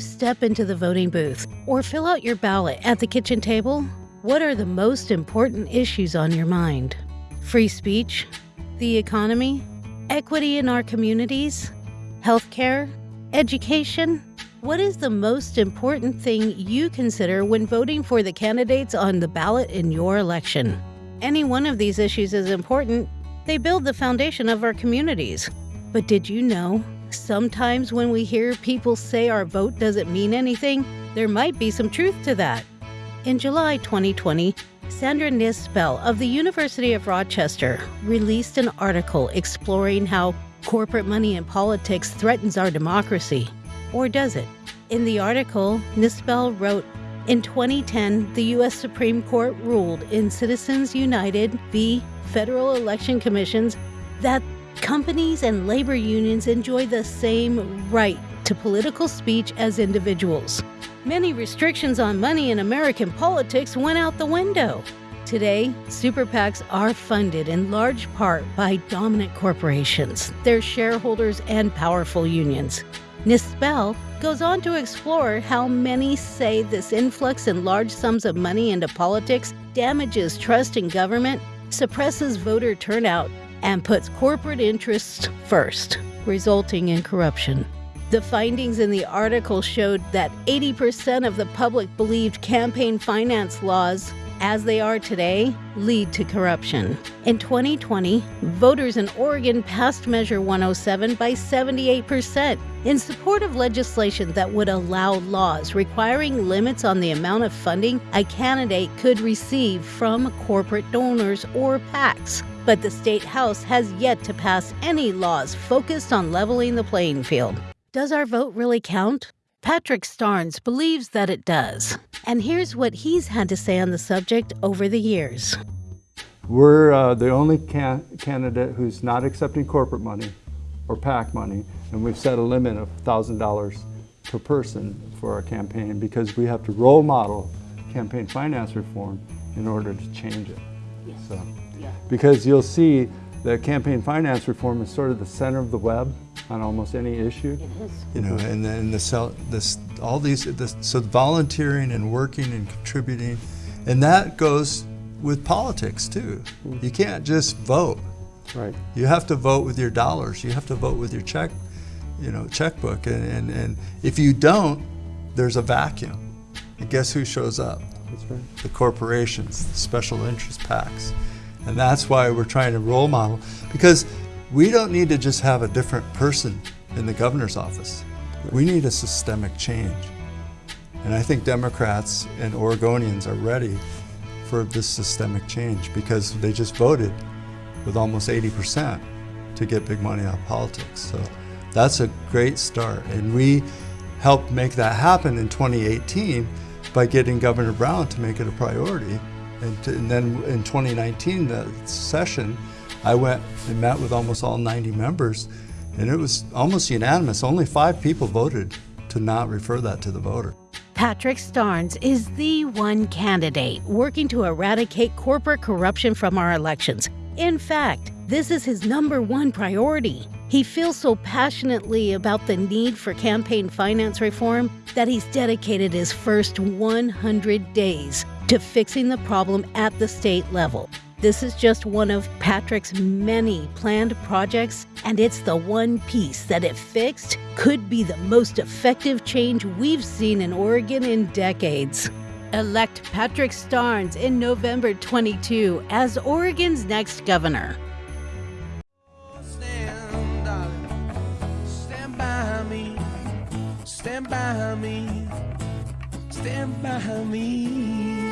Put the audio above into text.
step into the voting booth or fill out your ballot at the kitchen table, what are the most important issues on your mind? Free speech, the economy, equity in our communities, healthcare, education? What is the most important thing you consider when voting for the candidates on the ballot in your election? Any one of these issues is important. They build the foundation of our communities. But did you know? Sometimes when we hear people say our vote doesn't mean anything, there might be some truth to that. In July 2020, Sandra Knispel of the University of Rochester released an article exploring how corporate money in politics threatens our democracy. Or does it? In the article, Knispel wrote In 2010, the U.S. Supreme Court ruled in Citizens United v. Federal Election Commissions that companies and labor unions enjoy the same right to political speech as individuals. Many restrictions on money in American politics went out the window. Today, super PACs are funded in large part by dominant corporations, their shareholders, and powerful unions. Knispel goes on to explore how many say this influx in large sums of money into politics damages trust in government, suppresses voter turnout, and puts corporate interests first, resulting in corruption. The findings in the article showed that 80% of the public believed campaign finance laws as they are today lead to corruption. In 2020, voters in Oregon passed Measure 107 by 78% in support of legislation that would allow laws requiring limits on the amount of funding a candidate could receive from corporate donors or PACs. But the state house has yet to pass any laws focused on leveling the playing field. Does our vote really count? Patrick Starnes believes that it does. And here's what he's had to say on the subject over the years. We're uh, the only can candidate who's not accepting corporate money or PAC money, and we've set a limit of $1,000 per person for our campaign because we have to role model campaign finance reform in order to change it. Yes. So, yeah. Because you'll see that campaign finance reform is sort of the center of the web on almost any issue. You know, and then the cell, this all these this, so volunteering and working and contributing, and that goes with politics too. Mm. You can't just vote. Right. You have to vote with your dollars. You have to vote with your check, you know, checkbook. And, and, and if you don't, there's a vacuum. And guess who shows up? That's right. The corporations, the special interest PACs. And that's why we're trying to role model because we don't need to just have a different person in the governor's office. We need a systemic change. And I think Democrats and Oregonians are ready for this systemic change because they just voted with almost 80% to get big money out of politics. So that's a great start. And we helped make that happen in 2018 by getting Governor Brown to make it a priority. And, to, and then in 2019, the session, I went and met with almost all 90 members, and it was almost unanimous. Only five people voted to not refer that to the voter. Patrick Starnes is the one candidate working to eradicate corporate corruption from our elections. In fact, this is his number one priority. He feels so passionately about the need for campaign finance reform that he's dedicated his first 100 days to fixing the problem at the state level. This is just one of Patrick's many planned projects, and it's the one piece that, if fixed, could be the most effective change we've seen in Oregon in decades. Elect Patrick Starnes in November 22 as Oregon's next governor. Stand, stand by me, stand by me, stand by me.